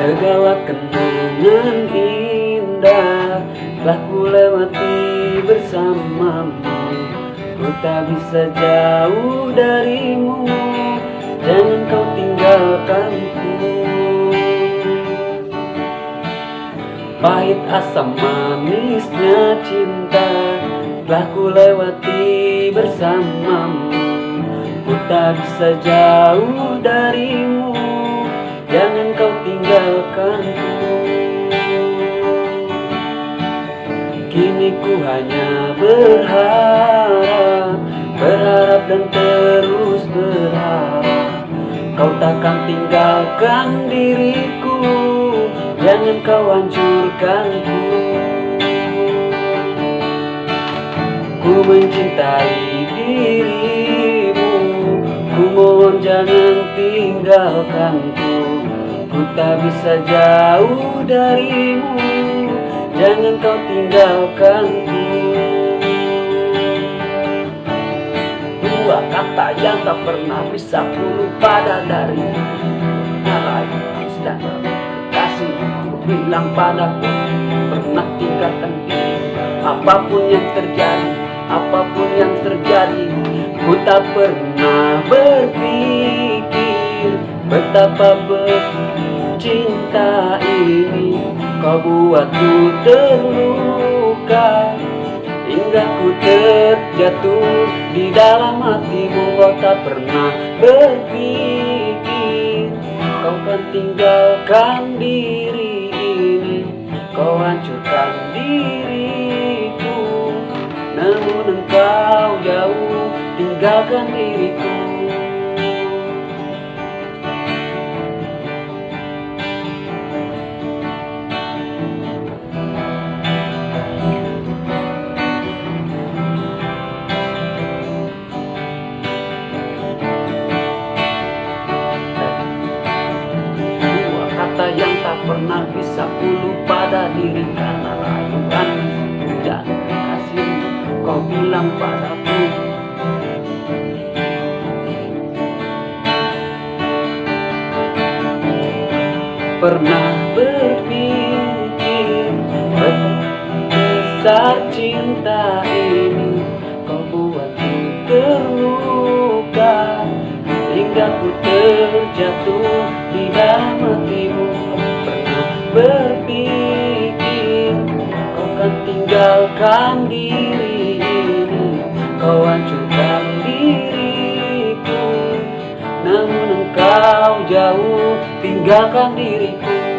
Segala kenangan indah Telah ku lewati bersamamu. Ku tak bisa jauh darimu asam manisnya cinta Telah ku lewati bersamamu. Ku tak bisa jauh darimu Jangan kau tinggalkanku Kini ku hanya berharap Berharap dan terus berharap Kau takkan tinggalkan diriku Jangan kau hancurkanku Ku mencintai dirimu. Ku mohon jangan tinggalkanku Ku. Tak bisa jauh darimu. Jangan kau tinggalkanku Dua kata yang tak pernah bisa ku lupa dari bilang padaku pernah tinggalkan diri. Apa pun yang terjadi, apa pun yang terjadi Ku tak pernah berpikir Betapa cinta ini. Kau buatku terluka Hingga ku terjatuh di dalam hatimu. Kau tak pernah berpikir Kau kan tinggalkan diri hancurkan diriku. Namun engkau jauh tinggalkan diriku. Yang tak pernah bisa ku lupa dari diri Karena dan kasih kau bilang padaku. Pernah berpikir Besar cinta ini Kau buatku terluka Hingga ku terjatuh di dalam hatimu. Pernah berpikir tinggalkan diri ini Kau hancurkan diriku. Namun engkau jauh tinggalkan diriku